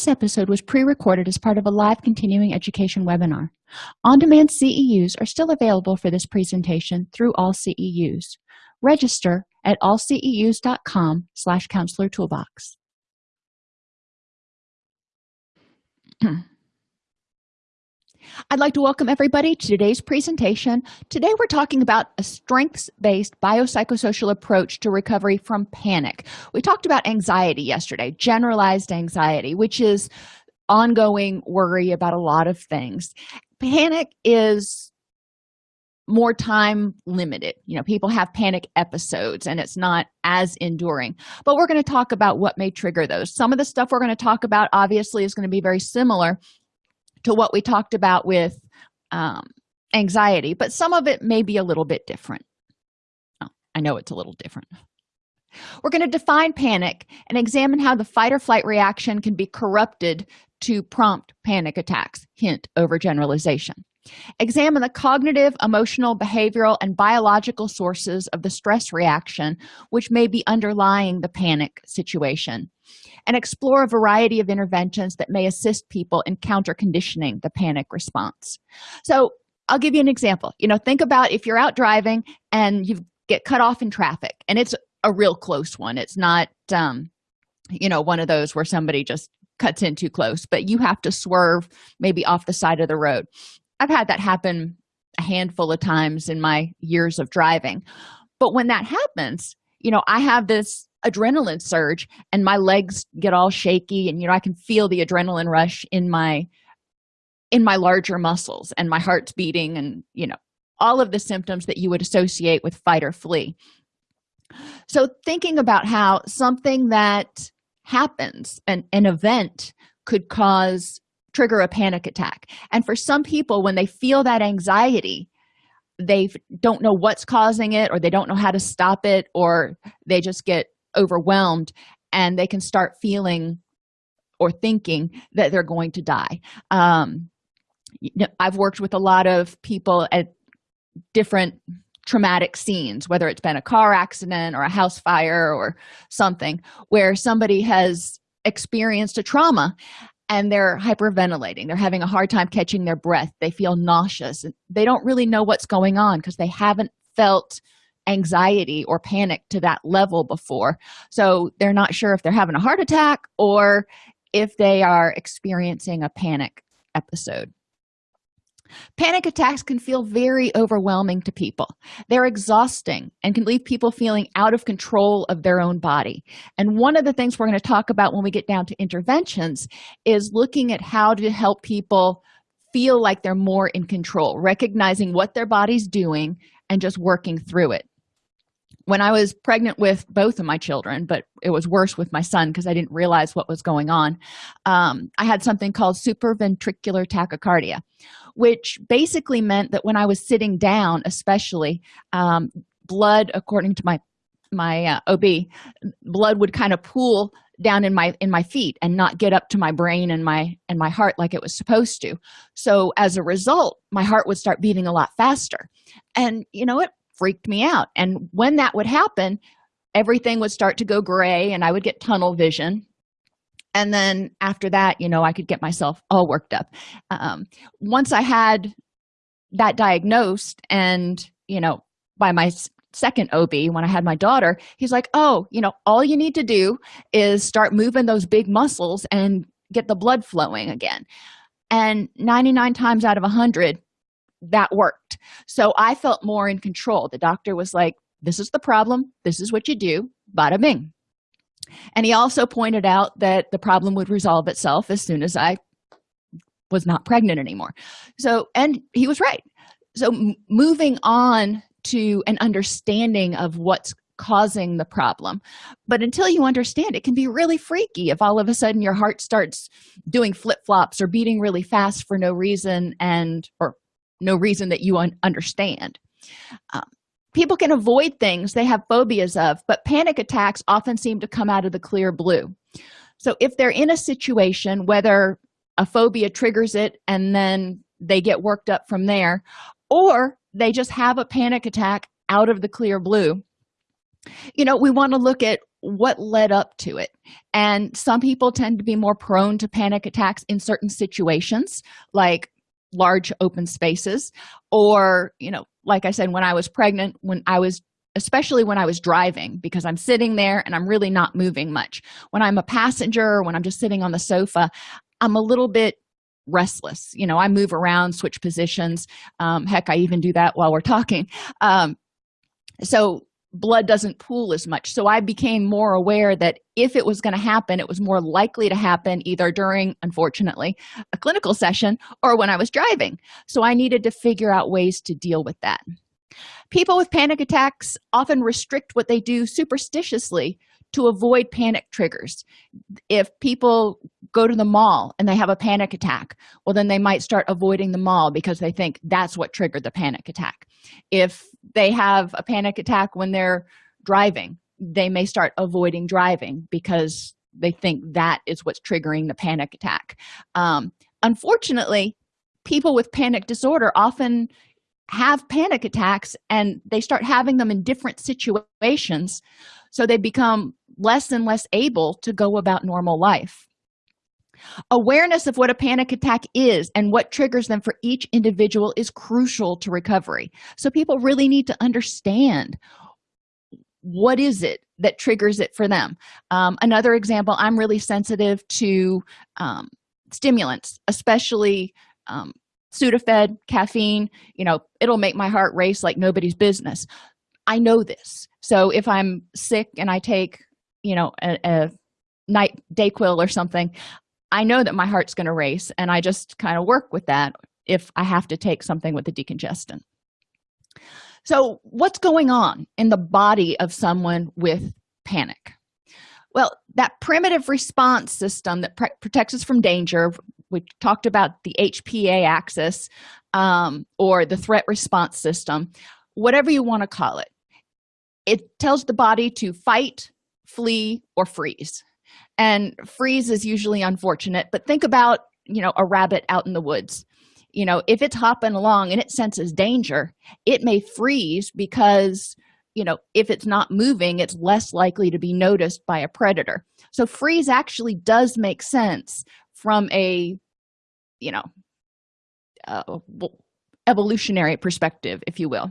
This episode was pre-recorded as part of a live continuing education webinar. On-demand CEUs are still available for this presentation through all CEUs. Register at allceus.com slash counselor toolbox. I'd like to welcome everybody to today's presentation. Today we're talking about a strengths-based biopsychosocial approach to recovery from panic. We talked about anxiety yesterday, generalized anxiety, which is ongoing worry about a lot of things. Panic is more time limited you know people have panic episodes and it's not as enduring but we're going to talk about what may trigger those some of the stuff we're going to talk about obviously is going to be very similar to what we talked about with um, anxiety but some of it may be a little bit different. Oh, i know it's a little different. We're going to define panic and examine how the fight or flight reaction can be corrupted to prompt panic attacks. Hint overgeneralization examine the cognitive emotional behavioral and biological sources of the stress reaction which may be underlying the panic situation and explore a variety of interventions that may assist people in counter conditioning the panic response. So i'll give you an example. You know think about if you're out driving and you get cut off in traffic and it's a real close one. It's not um you know one of those where somebody just cuts in too close but you have to swerve maybe off the side of the road i've had that happen a handful of times in my years of driving. But when that happens you know i have this adrenaline surge and my legs get all shaky and you know i can feel the adrenaline rush in my in my larger muscles and my heart's beating and you know all of the symptoms that you would associate with fight or flee. So thinking about how something that happens an, an event could cause trigger a panic attack. And for some people when they feel that anxiety they don't know what's causing it or they don't know how to stop it or they just get overwhelmed and they can start feeling or thinking that they're going to die. Um, you know, i've worked with a lot of people at different traumatic scenes whether it's been a car accident or a house fire or something where somebody has experienced a trauma and they're hyperventilating. They're having a hard time catching their breath. They feel nauseous. They don't really know what's going on because they haven't felt anxiety or panic to that level before. So they're not sure if they're having a heart attack or if they are experiencing a panic episode panic attacks can feel very overwhelming to people. They're exhausting and can leave people feeling out of control of their own body. And one of the things we're going to talk about when we get down to interventions is looking at how to help people feel like they're more in control recognizing what their body's doing and just working through it when i was pregnant with both of my children but it was worse with my son because i didn't realize what was going on um, i had something called supraventricular tachycardia which basically meant that when i was sitting down especially um, blood according to my my uh, ob blood would kind of pool down in my in my feet and not get up to my brain and my and my heart like it was supposed to. So as a result my heart would start beating a lot faster. And you know it freaked me out. And when that would happen everything would start to go gray and i would get tunnel vision. And then after that you know i could get myself all worked up. Um, once i had that diagnosed and you know by my second ob when i had my daughter he's like oh you know all you need to do is start moving those big muscles and get the blood flowing again. And 99 times out of 100 that worked. So i felt more in control. The doctor was like this is the problem. This is what you do. Bada bing. And he also pointed out that the problem would resolve itself as soon as i was not pregnant anymore. So and he was right. So moving on to an understanding of what's causing the problem. But until you understand it can be really freaky if all of a sudden your heart starts doing flip-flops or beating really fast for no reason and or no reason that you un understand. Um, people can avoid things they have phobias of but panic attacks often seem to come out of the clear blue. So if they're in a situation whether a phobia triggers it and then they get worked up from there or they just have a panic attack out of the clear blue you know we want to look at what led up to it. And some people tend to be more prone to panic attacks in certain situations like large open spaces or you know like i said when i was pregnant when i was especially when i was driving because i'm sitting there and i'm really not moving much. When i'm a passenger when i'm just sitting on the sofa i'm a little bit restless. You know i move around switch positions. Um, heck i even do that while we're talking. Um, so blood doesn't pool as much. So i became more aware that if it was going to happen it was more likely to happen either during unfortunately a clinical session or when i was driving. So i needed to figure out ways to deal with that. People with panic attacks often restrict what they do superstitiously to avoid panic triggers. If people go to the mall and they have a panic attack well then they might start avoiding the mall because they think that's what triggered the panic attack. If they have a panic attack when they're driving they may start avoiding driving because they think that is what's triggering the panic attack. Um, unfortunately people with panic disorder often have panic attacks and they start having them in different situations so they become less and less able to go about normal life awareness of what a panic attack is and what triggers them for each individual is crucial to recovery. So people really need to understand what is it that triggers it for them. Um, another example i'm really sensitive to um, stimulants especially um, sudafed caffeine. You know it'll make my heart race like nobody's business. I know this. So if i'm sick and i take you know a, a night dayquil or something i know that my heart's going to race and i just kind of work with that if i have to take something with a decongestant. So what's going on in the body of someone with panic? Well that primitive response system that protects us from danger we talked about the hpa axis um, or the threat response system whatever you want to call it. It tells the body to fight flee or freeze and freeze is usually unfortunate but think about you know a rabbit out in the woods. You know if it's hopping along and it senses danger it may freeze because you know if it's not moving it's less likely to be noticed by a predator. So freeze actually does make sense from a you know uh, evolutionary perspective if you will.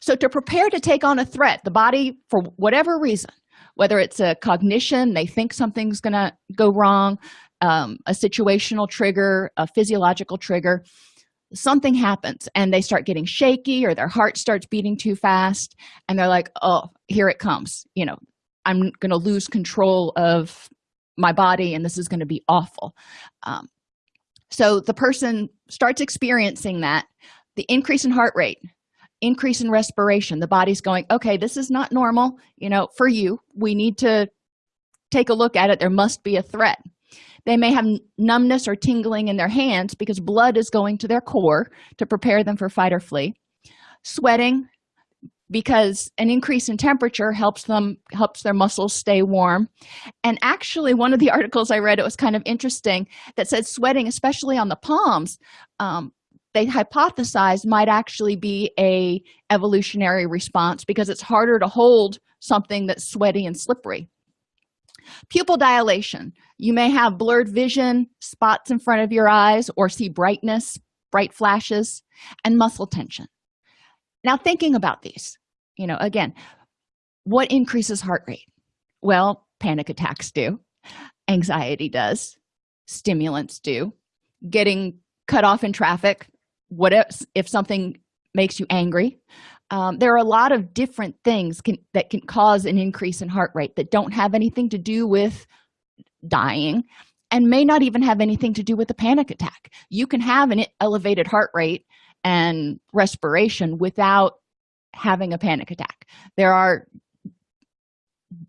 So to prepare to take on a threat the body for whatever reason whether it's a cognition they think something's gonna go wrong um, a situational trigger a physiological trigger something happens and they start getting shaky or their heart starts beating too fast and they're like oh here it comes you know. I'm gonna lose control of my body and this is going to be awful. Um, so the person starts experiencing that the increase in heart rate increase in respiration. The body's going okay this is not normal. You know for you we need to take a look at it. There must be a threat. They may have numbness or tingling in their hands because blood is going to their core to prepare them for fight or flee. Sweating because an increase in temperature helps them helps their muscles stay warm. And actually one of the articles i read it was kind of interesting that said sweating especially on the palms um, they hypothesized might actually be a evolutionary response because it's harder to hold something that's sweaty and slippery. Pupil dilation. You may have blurred vision spots in front of your eyes or see brightness bright flashes and muscle tension. Now thinking about these you know again what increases heart rate? Well panic attacks do. Anxiety does. Stimulants do. Getting cut off in traffic what if, if something makes you angry. Um, there are a lot of different things can, that can cause an increase in heart rate that don't have anything to do with dying and may not even have anything to do with a panic attack. You can have an elevated heart rate and respiration without having a panic attack. There are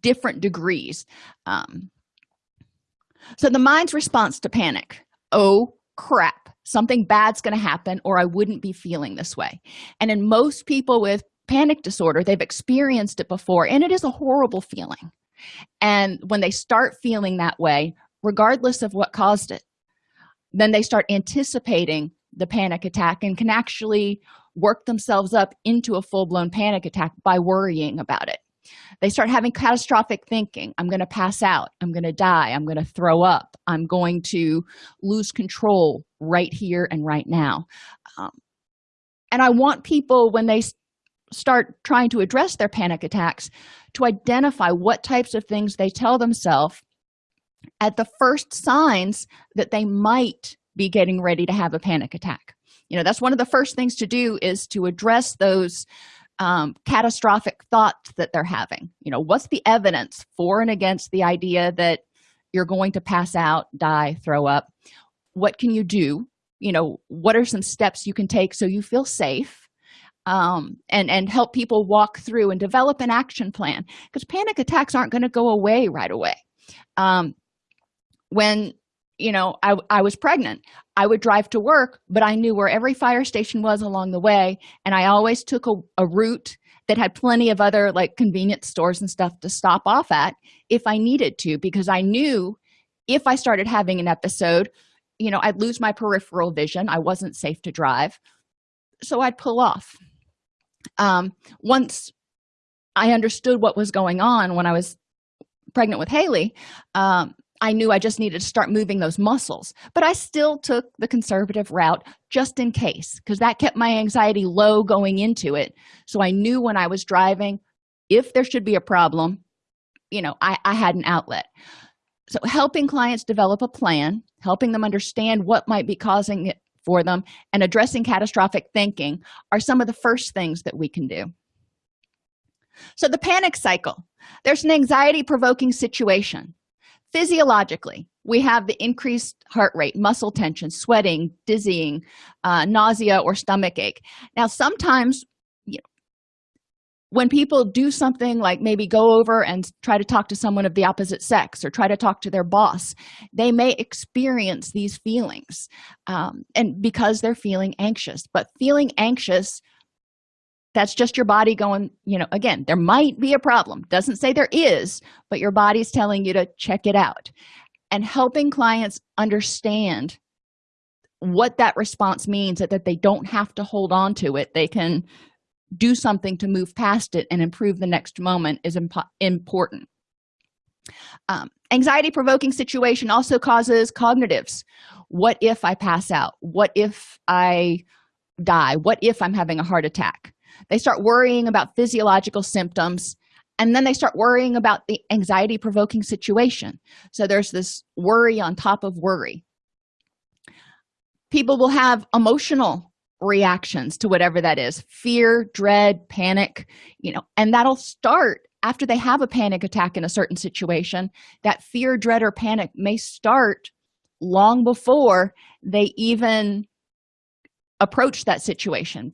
different degrees. Um, so the mind's response to panic. Oh crap. Something bad's going to happen or i wouldn't be feeling this way. And in most people with panic disorder they've experienced it before and it is a horrible feeling. And when they start feeling that way regardless of what caused it then they start anticipating the panic attack and can actually work themselves up into a full-blown panic attack by worrying about it they start having catastrophic thinking. I'm going to pass out. I'm going to die. I'm going to throw up. I'm going to lose control right here and right now. Um, and i want people when they start trying to address their panic attacks to identify what types of things they tell themselves at the first signs that they might be getting ready to have a panic attack. You know that's one of the first things to do is to address those um, catastrophic thoughts that they're having. You know what's the evidence for and against the idea that you're going to pass out die throw up? What can you do? You know what are some steps you can take so you feel safe um, and and help people walk through and develop an action plan? Because panic attacks aren't going to go away right away. Um, when you know I, I was pregnant. I would drive to work but i knew where every fire station was along the way and i always took a, a route that had plenty of other like convenience stores and stuff to stop off at if i needed to because i knew if i started having an episode you know i'd lose my peripheral vision. I wasn't safe to drive. So i'd pull off. Um, once i understood what was going on when i was pregnant with haley um, i knew i just needed to start moving those muscles but i still took the conservative route just in case because that kept my anxiety low going into it. So i knew when i was driving if there should be a problem you know i, I had an outlet. So helping clients develop a plan helping them understand what might be causing it for them and addressing catastrophic thinking are some of the first things that we can do. So the panic cycle. There's an anxiety provoking situation physiologically we have the increased heart rate muscle tension sweating dizzying uh, nausea or stomach ache. Now sometimes you know, when people do something like maybe go over and try to talk to someone of the opposite sex or try to talk to their boss they may experience these feelings um, and because they're feeling anxious. But feeling anxious that's just your body going you know again there might be a problem. Doesn't say there is but your body's telling you to check it out. And helping clients understand what that response means that, that they don't have to hold on to it. They can do something to move past it and improve the next moment is imp important. Um, anxiety provoking situation also causes cognitives. What if i pass out? What if i die? What if i'm having a heart attack they start worrying about physiological symptoms and then they start worrying about the anxiety provoking situation. So there's this worry on top of worry. People will have emotional reactions to whatever that is fear dread panic you know and that'll start after they have a panic attack in a certain situation. That fear dread or panic may start long before they even approach that situation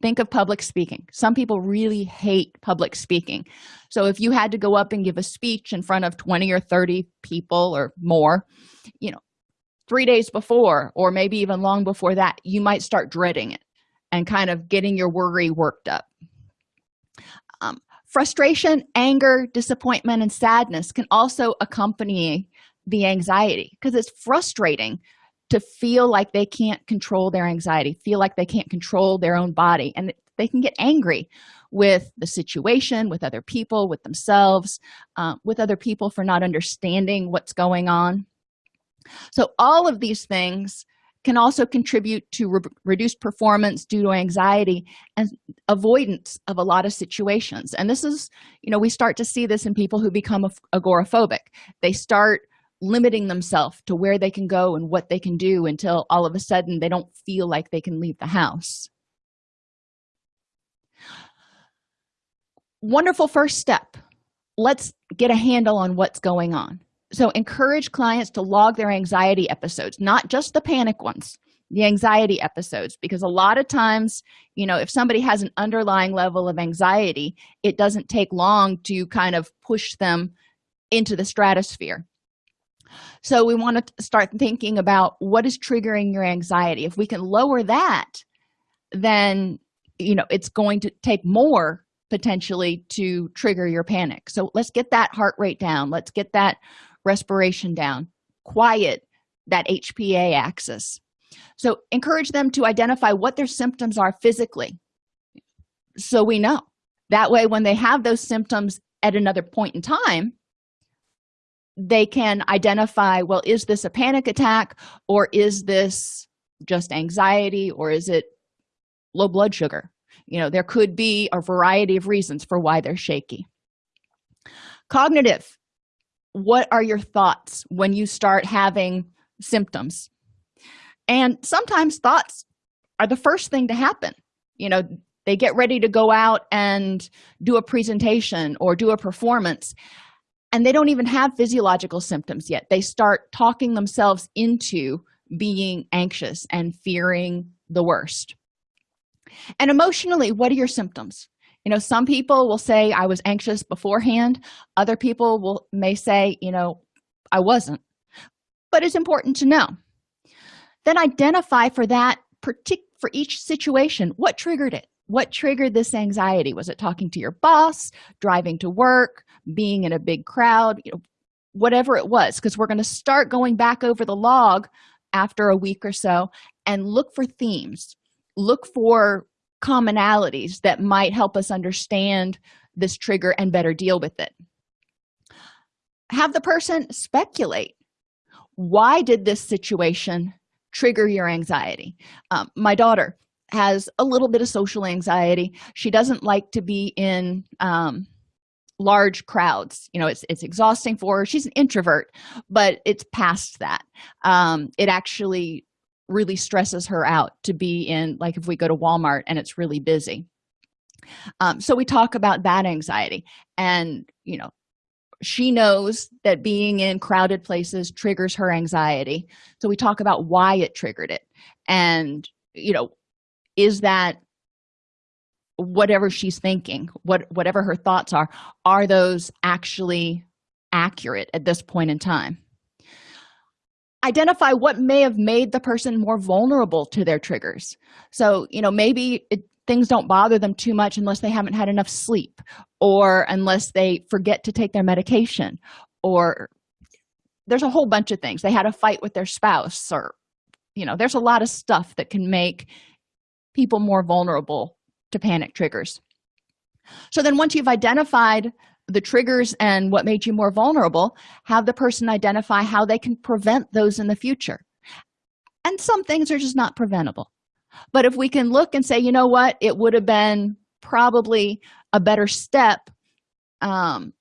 think of public speaking. Some people really hate public speaking. So if you had to go up and give a speech in front of 20 or 30 people or more you know three days before or maybe even long before that you might start dreading it and kind of getting your worry worked up. Um, frustration anger disappointment and sadness can also accompany the anxiety because it's frustrating to feel like they can't control their anxiety feel like they can't control their own body and they can get angry with the situation with other people with themselves uh, with other people for not understanding what's going on. So all of these things can also contribute to re reduced performance due to anxiety and avoidance of a lot of situations. And this is you know we start to see this in people who become agoraphobic. They start limiting themselves to where they can go and what they can do until all of a sudden they don't feel like they can leave the house. Wonderful first step. Let's get a handle on what's going on. So encourage clients to log their anxiety episodes not just the panic ones the anxiety episodes because a lot of times you know if somebody has an underlying level of anxiety it doesn't take long to kind of push them into the stratosphere so we want to start thinking about what is triggering your anxiety. If we can lower that then you know it's going to take more potentially to trigger your panic. So let's get that heart rate down. Let's get that respiration down. Quiet that hpa axis. So encourage them to identify what their symptoms are physically so we know. That way when they have those symptoms at another point in time they can identify well is this a panic attack or is this just anxiety or is it low blood sugar? You know there could be a variety of reasons for why they're shaky. Cognitive. What are your thoughts when you start having symptoms? And sometimes thoughts are the first thing to happen. You know they get ready to go out and do a presentation or do a performance and they don't even have physiological symptoms yet. They start talking themselves into being anxious and fearing the worst. And emotionally what are your symptoms? You know some people will say i was anxious beforehand. Other people will may say you know i wasn't. But it's important to know. Then identify for that particular for each situation what triggered it? What triggered this anxiety? Was it talking to your boss driving to work being in a big crowd you know whatever it was because we're going to start going back over the log after a week or so and look for themes. Look for commonalities that might help us understand this trigger and better deal with it. Have the person speculate. Why did this situation trigger your anxiety? Um, my daughter has a little bit of social anxiety. She doesn't like to be in um, large crowds. You know it's it's exhausting for her. She's an introvert but it's past that. Um, it actually really stresses her out to be in like if we go to walmart and it's really busy. Um, so we talk about that anxiety and you know she knows that being in crowded places triggers her anxiety. So we talk about why it triggered it and you know is that whatever she's thinking what whatever her thoughts are are those actually accurate at this point in time? Identify what may have made the person more vulnerable to their triggers. So you know maybe it, things don't bother them too much unless they haven't had enough sleep or unless they forget to take their medication or there's a whole bunch of things. They had a fight with their spouse or you know there's a lot of stuff that can make people more vulnerable to panic triggers. So then once you've identified the triggers and what made you more vulnerable have the person identify how they can prevent those in the future. And some things are just not preventable. But if we can look and say you know what? It would have been probably a better step um,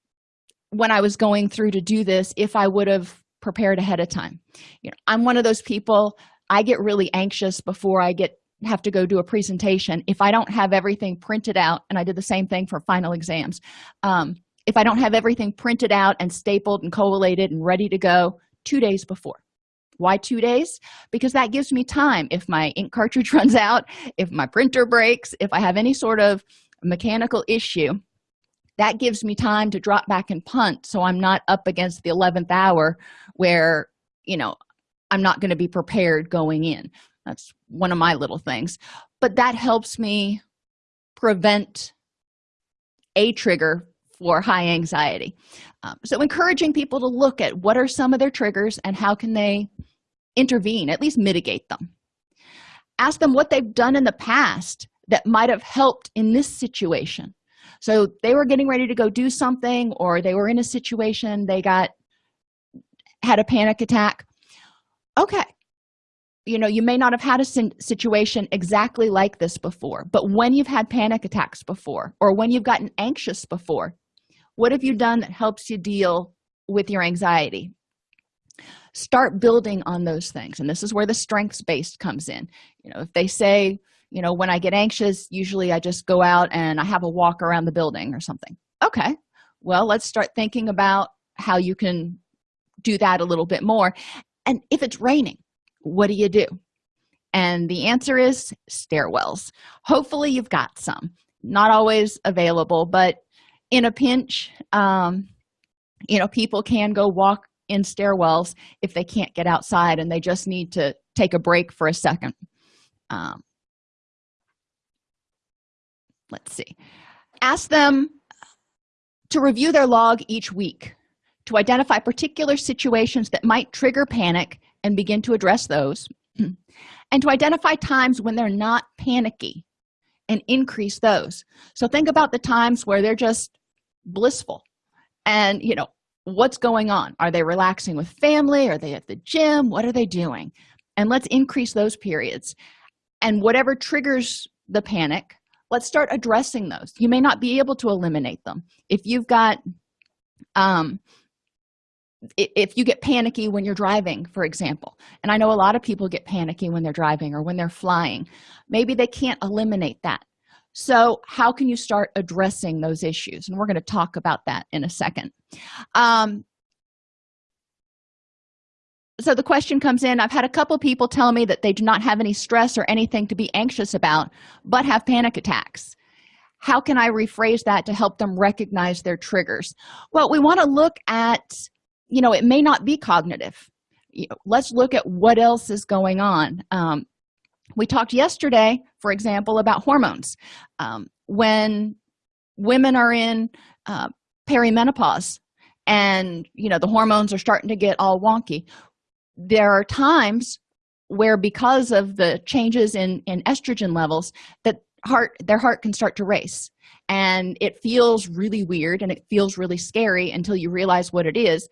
when i was going through to do this if i would have prepared ahead of time. You know i'm one of those people i get really anxious before i get have to go do a presentation if i don't have everything printed out and i did the same thing for final exams. Um, if i don't have everything printed out and stapled and collated and ready to go two days before. Why two days? Because that gives me time. If my ink cartridge runs out if my printer breaks if i have any sort of mechanical issue that gives me time to drop back and punt so i'm not up against the 11th hour where you know i'm not going to be prepared going in that's one of my little things. But that helps me prevent a trigger for high anxiety. Um, so encouraging people to look at what are some of their triggers and how can they intervene at least mitigate them. Ask them what they've done in the past that might have helped in this situation. So they were getting ready to go do something or they were in a situation they got had a panic attack. Okay you know you may not have had a situation exactly like this before but when you've had panic attacks before or when you've gotten anxious before what have you done that helps you deal with your anxiety? Start building on those things and this is where the strengths based comes in. You know if they say you know when i get anxious usually i just go out and i have a walk around the building or something. Okay well let's start thinking about how you can do that a little bit more. And if it's raining what do you do? And the answer is stairwells. Hopefully you've got some. Not always available but in a pinch um, you know people can go walk in stairwells if they can't get outside and they just need to take a break for a second. Um, let's see. Ask them to review their log each week to identify particular situations that might trigger panic and begin to address those and to identify times when they're not panicky and increase those. So think about the times where they're just blissful and you know what's going on? Are they relaxing with family? Are they at the gym? What are they doing? And let's increase those periods. And whatever triggers the panic let's start addressing those. You may not be able to eliminate them. If you've got um if you get panicky when you're driving for example and i know a lot of people get panicky when they're driving or when they're flying maybe they can't eliminate that. So how can you start addressing those issues? And we're going to talk about that in a second. Um, so the question comes in i've had a couple people tell me that they do not have any stress or anything to be anxious about but have panic attacks. How can i rephrase that to help them recognize their triggers? Well we want to look at you know it may not be cognitive. Let's look at what else is going on. Um, we talked yesterday for example about hormones. Um, when women are in uh, perimenopause and you know the hormones are starting to get all wonky there are times where because of the changes in in estrogen levels that heart their heart can start to race. And it feels really weird and it feels really scary until you realize what it is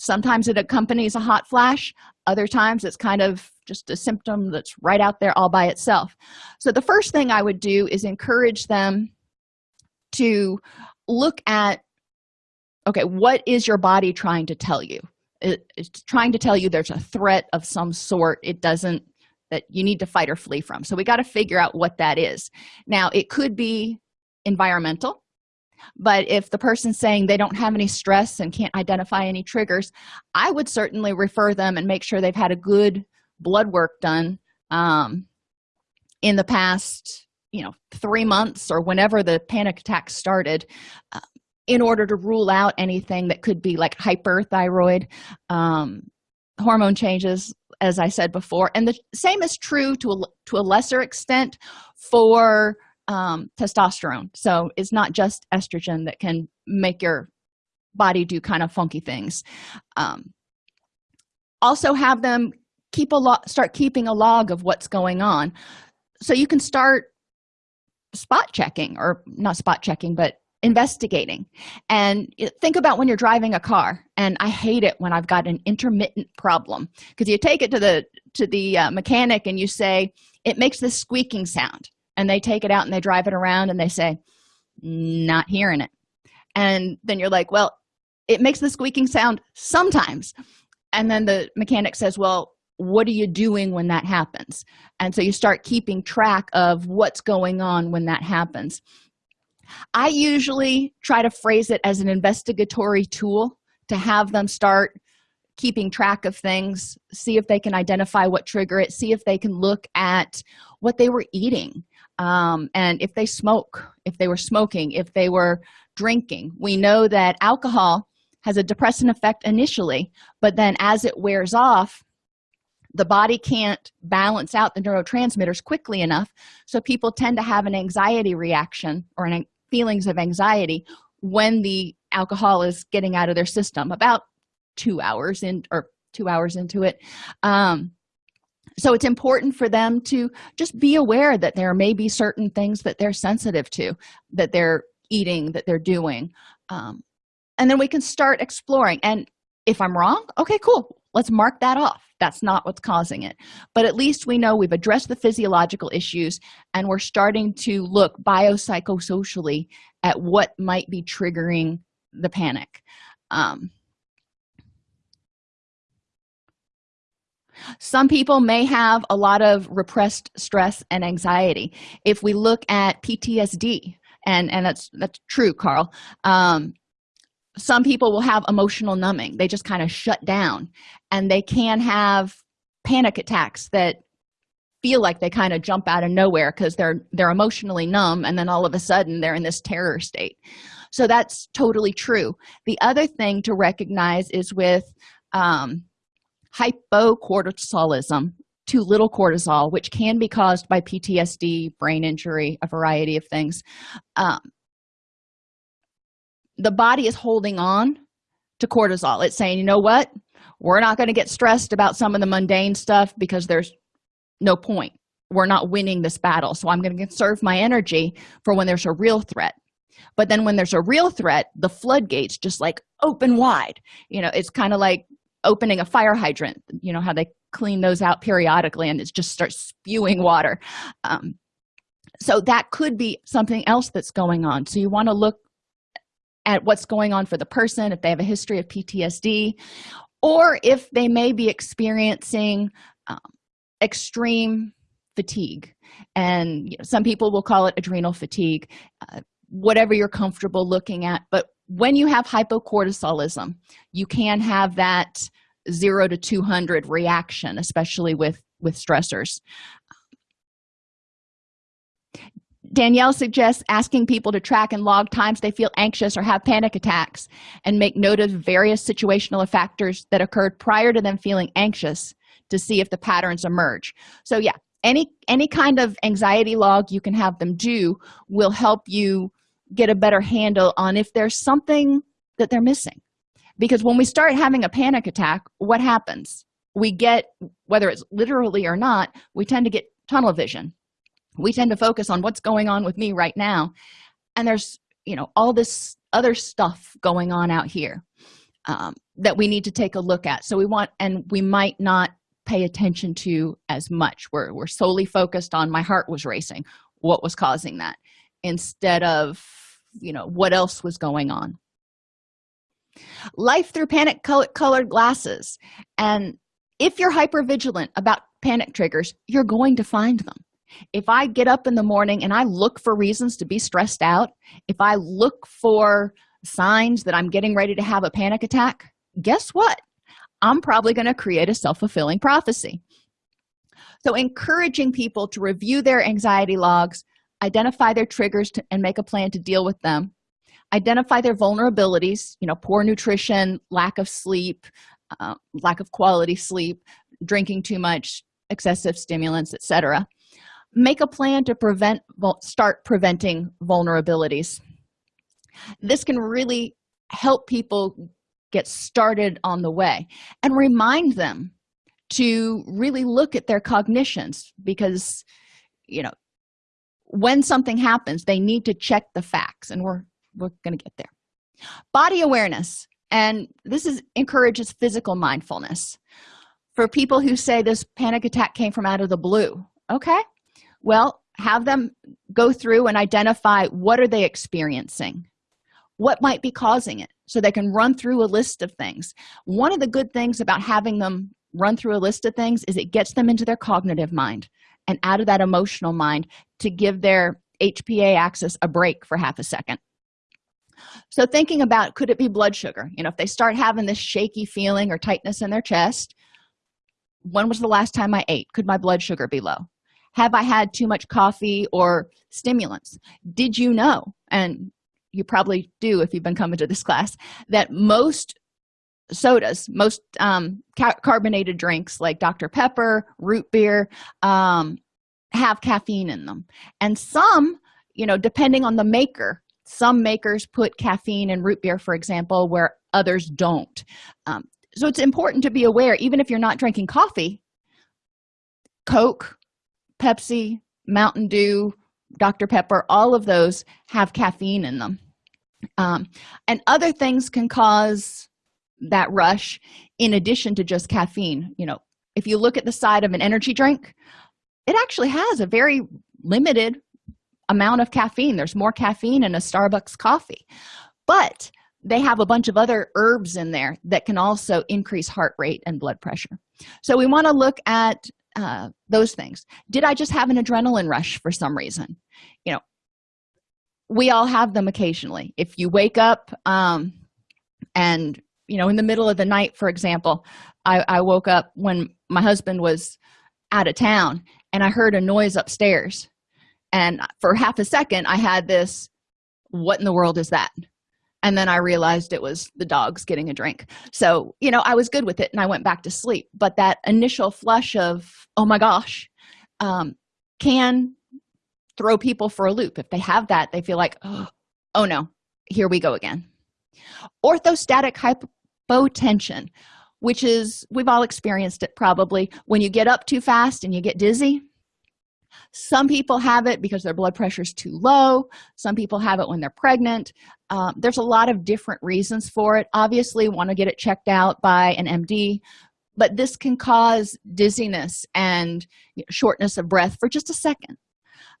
sometimes it accompanies a hot flash other times it's kind of just a symptom that's right out there all by itself. So the first thing i would do is encourage them to look at okay what is your body trying to tell you? It's trying to tell you there's a threat of some sort. It doesn't that you need to fight or flee from. So we got to figure out what that is. Now it could be environmental but if the person's saying they don't have any stress and can't identify any triggers i would certainly refer them and make sure they've had a good blood work done um, in the past you know three months or whenever the panic attack started uh, in order to rule out anything that could be like hyperthyroid um, hormone changes as i said before. And the same is true to a, to a lesser extent for um, testosterone. So it's not just estrogen that can make your body do kind of funky things. Um, also have them keep a lot start keeping a log of what's going on. So you can start spot checking or not spot checking but investigating. And think about when you're driving a car and i hate it when i've got an intermittent problem. Because you take it to the to the uh, mechanic and you say it makes this squeaking sound and they take it out and they drive it around and they say not hearing it. And then you're like well it makes the squeaking sound sometimes. And then the mechanic says well what are you doing when that happens? And so you start keeping track of what's going on when that happens. I usually try to phrase it as an investigatory tool to have them start keeping track of things see if they can identify what trigger it see if they can look at what they were eating um, and if they smoke if they were smoking if they were drinking we know that alcohol has a depressant effect initially but then as it wears off the body can't balance out the neurotransmitters quickly enough so people tend to have an anxiety reaction or an feelings of anxiety when the alcohol is getting out of their system about two hours in or two hours into it. Um, so it's important for them to just be aware that there may be certain things that they're sensitive to that they're eating that they're doing um, and then we can start exploring. And if i'm wrong okay cool. Let's mark that off. That's not what's causing it. But at least we know we've addressed the physiological issues and we're starting to look biopsychosocially at what might be triggering the panic. Um, some people may have a lot of repressed stress and anxiety. If we look at ptsd and and that's that's true carl um, some people will have emotional numbing. They just kind of shut down and they can have panic attacks that feel like they kind of jump out of nowhere because they're they're emotionally numb and then all of a sudden they're in this terror state. So that's totally true. The other thing to recognize is with um, hypocortisolism too little cortisol which can be caused by ptsd brain injury a variety of things. Um, the body is holding on to cortisol. It's saying you know what? We're not going to get stressed about some of the mundane stuff because there's no point. We're not winning this battle. So i'm going to conserve my energy for when there's a real threat. But then when there's a real threat the floodgates just like open wide. You know it's kind of like opening a fire hydrant you know how they clean those out periodically and it just starts spewing water. Um, so that could be something else that's going on. So you want to look at what's going on for the person if they have a history of ptsd or if they may be experiencing um, extreme fatigue. And you know, some people will call it adrenal fatigue uh, whatever you're comfortable looking at but when you have hypocortisolism you can have that 0 to 200 reaction especially with with stressors. Danielle suggests asking people to track and log times they feel anxious or have panic attacks and make note of various situational factors that occurred prior to them feeling anxious to see if the patterns emerge. So yeah any any kind of anxiety log you can have them do will help you get a better handle on if there's something that they're missing. Because when we start having a panic attack what happens? We get whether it's literally or not we tend to get tunnel vision. We tend to focus on what's going on with me right now. And there's you know all this other stuff going on out here um, that we need to take a look at. So we want and we might not pay attention to as much. We're, we're solely focused on my heart was racing. What was causing that? Instead of you know what else was going on. Life through panic colored glasses. And if you're hyper vigilant about panic triggers you're going to find them. If i get up in the morning and i look for reasons to be stressed out if i look for signs that i'm getting ready to have a panic attack guess what? I'm probably going to create a self-fulfilling prophecy. So encouraging people to review their anxiety logs identify their triggers to, and make a plan to deal with them. Identify their vulnerabilities you know poor nutrition lack of sleep uh, lack of quality sleep drinking too much excessive stimulants etc make a plan to prevent start preventing vulnerabilities. This can really help people get started on the way and remind them to really look at their cognitions because you know when something happens they need to check the facts and we're we're going to get there. Body awareness and this is encourages physical mindfulness. For people who say this panic attack came from out of the blue okay well have them go through and identify what are they experiencing? What might be causing it? So they can run through a list of things. One of the good things about having them run through a list of things is it gets them into their cognitive mind and out of that emotional mind to give their hpa axis a break for half a second. So thinking about could it be blood sugar? You know if they start having this shaky feeling or tightness in their chest when was the last time i ate? Could my blood sugar be low? Have i had too much coffee or stimulants? Did you know and you probably do if you've been coming to this class that most sodas most um, ca carbonated drinks like dr pepper root beer um, have caffeine in them. And some you know depending on the maker some makers put caffeine in root beer for example where others don't. Um, so it's important to be aware even if you're not drinking coffee coke pepsi mountain dew dr pepper all of those have caffeine in them. Um, and other things can cause that rush in addition to just caffeine. You know if you look at the side of an energy drink it actually has a very limited amount of caffeine. There's more caffeine in a starbucks coffee but they have a bunch of other herbs in there that can also increase heart rate and blood pressure. So we want to look at uh, those things. Did i just have an adrenaline rush for some reason? You know we all have them occasionally. If you wake up um, and you know in the middle of the night for example I, I woke up when my husband was out of town and i heard a noise upstairs. And for half a second i had this what in the world is that? And then i realized it was the dogs getting a drink. So you know i was good with it and i went back to sleep. But that initial flush of oh my gosh um, can throw people for a loop. If they have that they feel like oh, oh no here we go again. Orthostatic hypotension which is we've all experienced it probably. When you get up too fast and you get dizzy some people have it because their blood pressure is too low. Some people have it when they're pregnant. Um, there's a lot of different reasons for it. Obviously want to get it checked out by an md but this can cause dizziness and shortness of breath for just a second.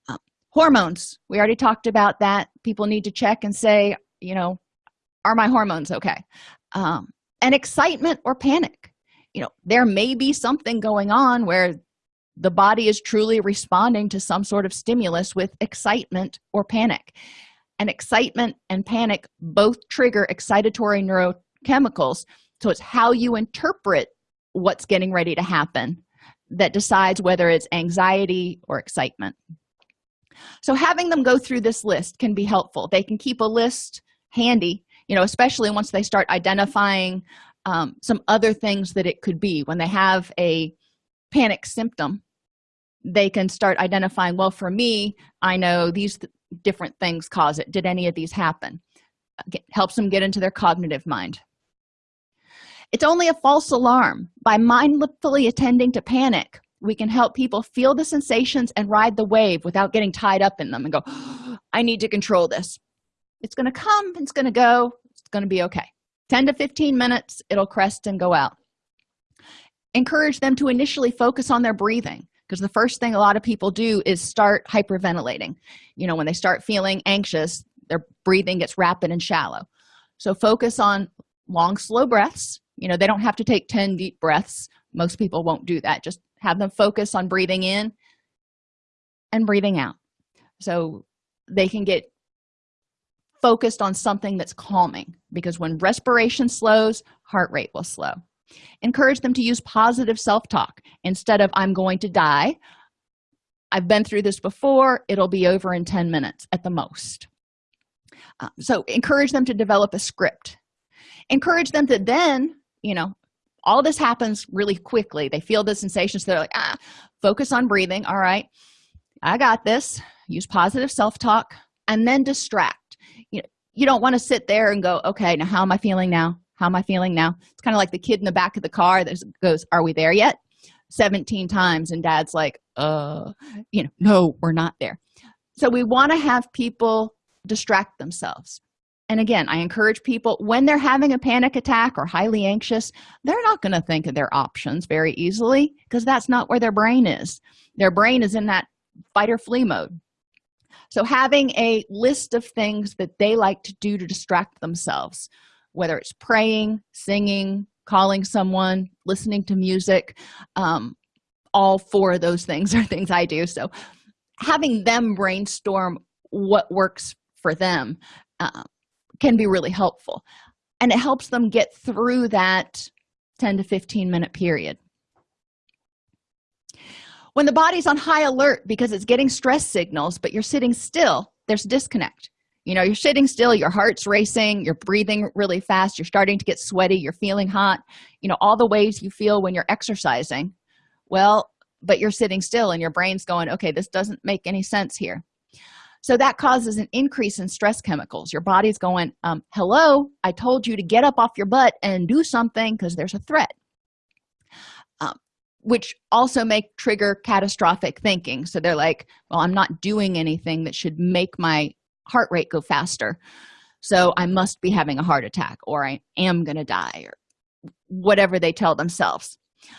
Um, hormones we already talked about that. People need to check and say you know are my hormones okay? Um, and excitement or panic. You know there may be something going on where the body is truly responding to some sort of stimulus with excitement or panic. And excitement and panic both trigger excitatory neurochemicals. So it's how you interpret what's getting ready to happen that decides whether it's anxiety or excitement. So having them go through this list can be helpful. They can keep a list handy you know especially once they start identifying um, some other things that it could be. When they have a panic symptom they can start identifying well for me i know these th different things cause it. Did any of these happen? Get, helps them get into their cognitive mind. It's only a false alarm. By mindfully attending to panic we can help people feel the sensations and ride the wave without getting tied up in them and go i need to control this. It's going to come it's going to go going to be okay. 10 to 15 minutes it'll crest and go out. Encourage them to initially focus on their breathing because the first thing a lot of people do is start hyperventilating. You know when they start feeling anxious their breathing gets rapid and shallow. So focus on long slow breaths. You know they don't have to take 10 deep breaths. Most people won't do that. Just have them focus on breathing in and breathing out. So they can get focused on something that's calming because when respiration slows heart rate will slow. Encourage them to use positive self-talk. Instead of i'm going to die i've been through this before it'll be over in 10 minutes at the most. Uh, so encourage them to develop a script. Encourage them to then you know all this happens really quickly. They feel the sensations they're like ah focus on breathing all right. I got this. Use positive self-talk and then distract you don't want to sit there and go okay now how am i feeling now? How am i feeling now? It's kind of like the kid in the back of the car that goes are we there yet? 17 times and dad's like uh you know no we're not there. So we want to have people distract themselves. And again i encourage people when they're having a panic attack or highly anxious they're not going to think of their options very easily because that's not where their brain is. Their brain is in that fight or flee mode so having a list of things that they like to do to distract themselves whether it's praying singing calling someone listening to music um, all four of those things are things i do. So having them brainstorm what works for them uh, can be really helpful. And it helps them get through that 10 to 15 minute period when the body's on high alert because it's getting stress signals but you're sitting still there's disconnect. You know you're sitting still your heart's racing you're breathing really fast you're starting to get sweaty you're feeling hot you know all the ways you feel when you're exercising. Well but you're sitting still and your brain's going okay this doesn't make any sense here. So that causes an increase in stress chemicals. Your body's going um, hello i told you to get up off your butt and do something because there's a threat which also make trigger catastrophic thinking. So they're like well i'm not doing anything that should make my heart rate go faster. So i must be having a heart attack or i am going to die or whatever they tell themselves.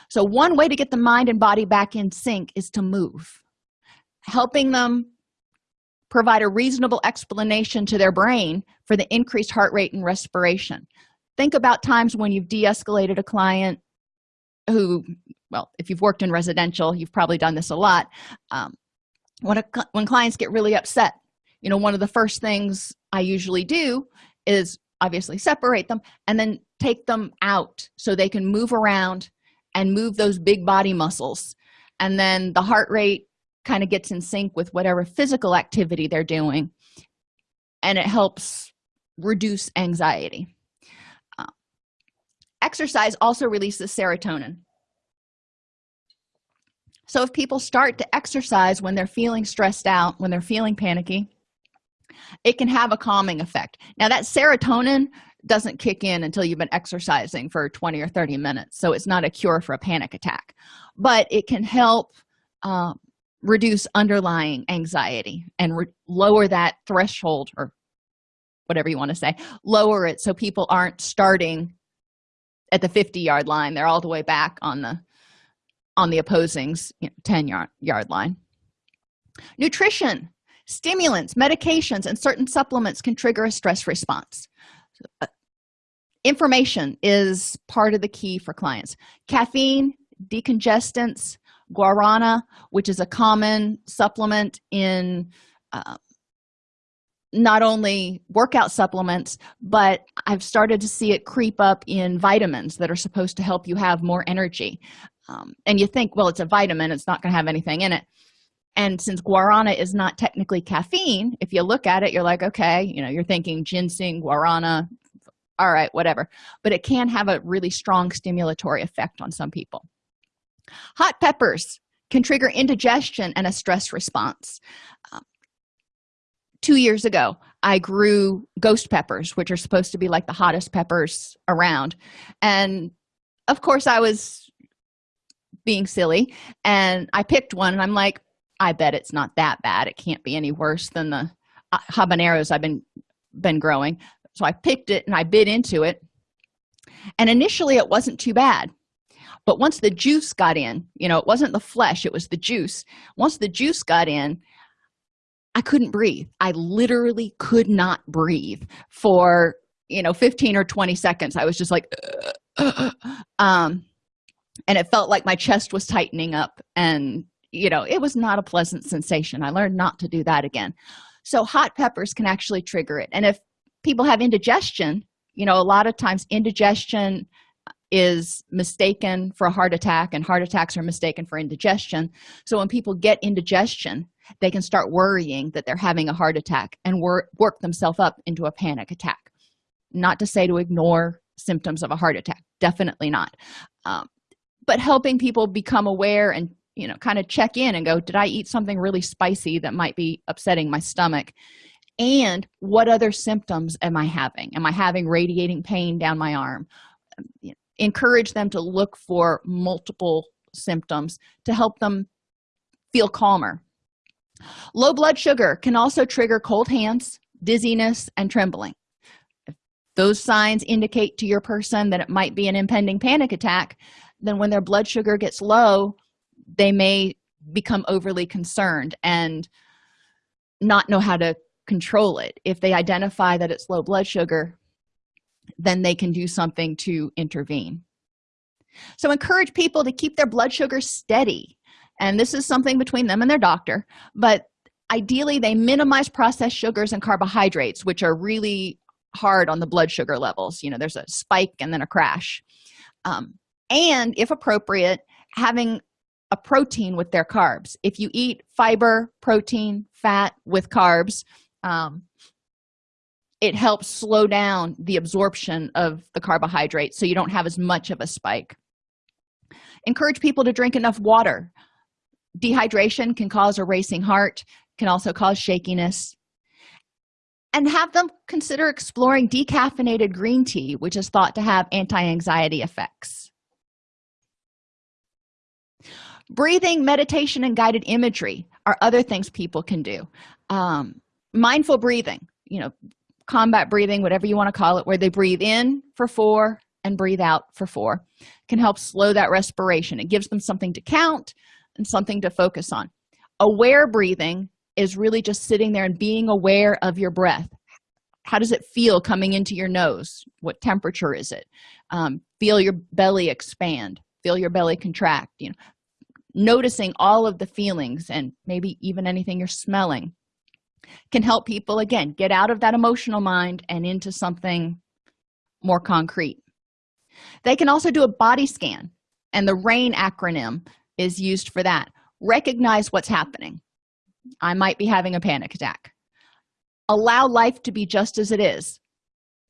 So one way to get the mind and body back in sync is to move. Helping them provide a reasonable explanation to their brain for the increased heart rate and respiration. Think about times when you've de-escalated a client who well if you've worked in residential you've probably done this a lot um, when a, when clients get really upset you know one of the first things i usually do is obviously separate them and then take them out so they can move around and move those big body muscles. And then the heart rate kind of gets in sync with whatever physical activity they're doing and it helps reduce anxiety. Uh, exercise also releases serotonin so if people start to exercise when they're feeling stressed out when they're feeling panicky it can have a calming effect. Now that serotonin doesn't kick in until you've been exercising for 20 or 30 minutes so it's not a cure for a panic attack. But it can help um, reduce underlying anxiety and lower that threshold or whatever you want to say lower it so people aren't starting at the 50 yard line they're all the way back on the on the opposing's you know, 10 yard yard line. Nutrition stimulants medications and certain supplements can trigger a stress response. Uh, information is part of the key for clients. Caffeine decongestants guarana which is a common supplement in uh, not only workout supplements but i've started to see it creep up in vitamins that are supposed to help you have more energy um, and you think well it's a vitamin it's not going to have anything in it. And since guarana is not technically caffeine if you look at it you're like okay you know you're thinking ginseng guarana all right whatever. But it can have a really strong stimulatory effect on some people. Hot peppers can trigger indigestion and a stress response. Um, two years ago i grew ghost peppers which are supposed to be like the hottest peppers around. And of course i was being silly and i picked one and i'm like i bet it's not that bad. It can't be any worse than the uh, habaneros i've been been growing. So i picked it and i bit into it and initially it wasn't too bad but once the juice got in you know it wasn't the flesh it was the juice. Once the juice got in i couldn't breathe. I literally could not breathe for you know 15 or 20 seconds. I was just like um and it felt like my chest was tightening up and you know it was not a pleasant sensation. I learned not to do that again. So hot peppers can actually trigger it. And if people have indigestion you know a lot of times indigestion is mistaken for a heart attack and heart attacks are mistaken for indigestion. So when people get indigestion they can start worrying that they're having a heart attack and work, work themselves up into a panic attack. Not to say to ignore symptoms of a heart attack. Definitely not. Um, but helping people become aware and you know kind of check in and go did i eat something really spicy that might be upsetting my stomach? And what other symptoms am i having? Am i having radiating pain down my arm? Encourage them to look for multiple symptoms to help them feel calmer. Low blood sugar can also trigger cold hands dizziness and trembling. If those signs indicate to your person that it might be an impending panic attack then when their blood sugar gets low they may become overly concerned and not know how to control it. If they identify that it's low blood sugar then they can do something to intervene. So encourage people to keep their blood sugar steady. And this is something between them and their doctor but ideally they minimize processed sugars and carbohydrates which are really hard on the blood sugar levels. You know there's a spike and then a crash. Um, and if appropriate having a protein with their carbs. If you eat fiber protein fat with carbs um, it helps slow down the absorption of the carbohydrate so you don't have as much of a spike. Encourage people to drink enough water. Dehydration can cause a racing heart can also cause shakiness. And have them consider exploring decaffeinated green tea which is thought to have anti-anxiety effects breathing meditation and guided imagery are other things people can do. Um, mindful breathing you know combat breathing whatever you want to call it where they breathe in for four and breathe out for four can help slow that respiration. It gives them something to count and something to focus on. Aware breathing is really just sitting there and being aware of your breath. How does it feel coming into your nose? What temperature is it? Um, feel your belly expand feel your belly contract you know noticing all of the feelings and maybe even anything you're smelling can help people again get out of that emotional mind and into something more concrete. They can also do a body scan and the rain acronym is used for that. Recognize what's happening. I might be having a panic attack. Allow life to be just as it is.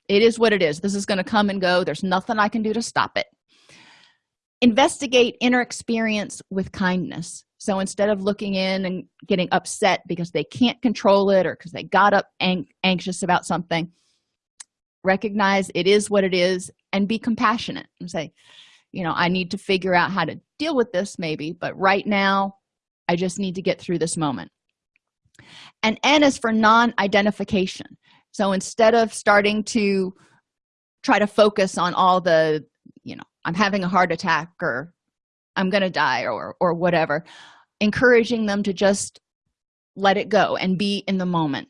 It is what it is. This is going to come and go. There's nothing i can do to stop it investigate inner experience with kindness. So instead of looking in and getting upset because they can't control it or because they got up ang anxious about something recognize it is what it is and be compassionate and say you know i need to figure out how to deal with this maybe but right now i just need to get through this moment. And n is for non-identification. So instead of starting to try to focus on all the i'm having a heart attack or i'm gonna die or or whatever encouraging them to just let it go and be in the moment.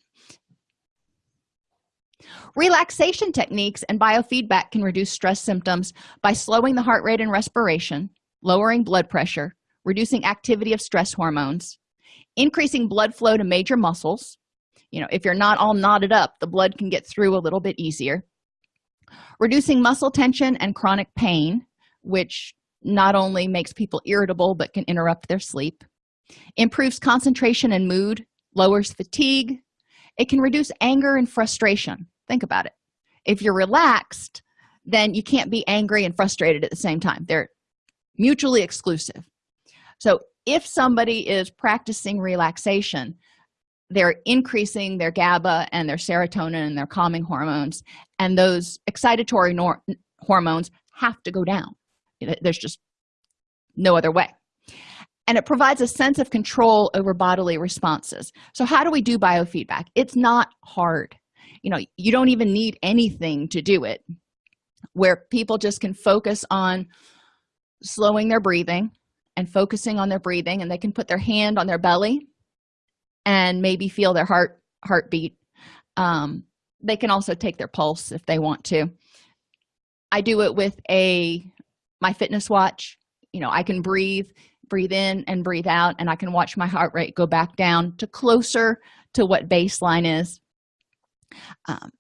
Relaxation techniques and biofeedback can reduce stress symptoms by slowing the heart rate and respiration lowering blood pressure reducing activity of stress hormones increasing blood flow to major muscles. You know if you're not all knotted up the blood can get through a little bit easier reducing muscle tension and chronic pain which not only makes people irritable but can interrupt their sleep. Improves concentration and mood lowers fatigue. It can reduce anger and frustration. Think about it. If you're relaxed then you can't be angry and frustrated at the same time. They're mutually exclusive. So if somebody is practicing relaxation they're increasing their gaba and their serotonin and their calming hormones and those excitatory hormones have to go down. There's just no other way. And it provides a sense of control over bodily responses. So how do we do biofeedback? It's not hard. You know you don't even need anything to do it where people just can focus on slowing their breathing and focusing on their breathing and they can put their hand on their belly and maybe feel their heart heartbeat. Um, they can also take their pulse if they want to. I do it with a my fitness watch. You know i can breathe breathe in and breathe out and i can watch my heart rate go back down to closer to what baseline is. Um,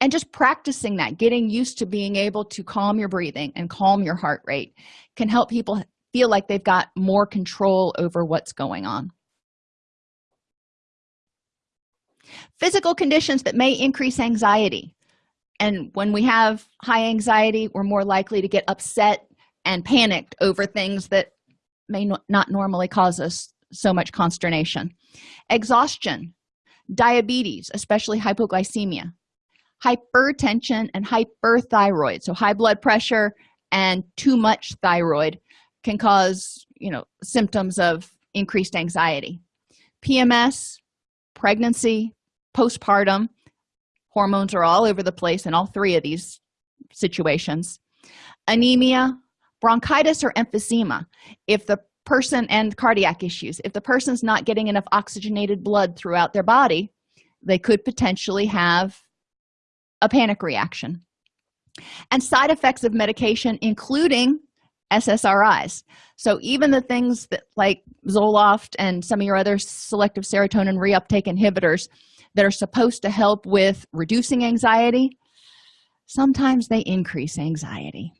and just practicing that getting used to being able to calm your breathing and calm your heart rate can help people feel like they've got more control over what's going on physical conditions that may increase anxiety. And when we have high anxiety we're more likely to get upset and panicked over things that may not normally cause us so much consternation. Exhaustion diabetes especially hypoglycemia hypertension and hyperthyroid. So high blood pressure and too much thyroid can cause you know symptoms of increased anxiety. Pms pregnancy postpartum hormones are all over the place in all three of these situations. Anemia bronchitis or emphysema. If the person and cardiac issues. If the person's not getting enough oxygenated blood throughout their body they could potentially have a panic reaction. And side effects of medication including ssris so even the things that like zoloft and some of your other selective serotonin reuptake inhibitors that are supposed to help with reducing anxiety sometimes they increase anxiety.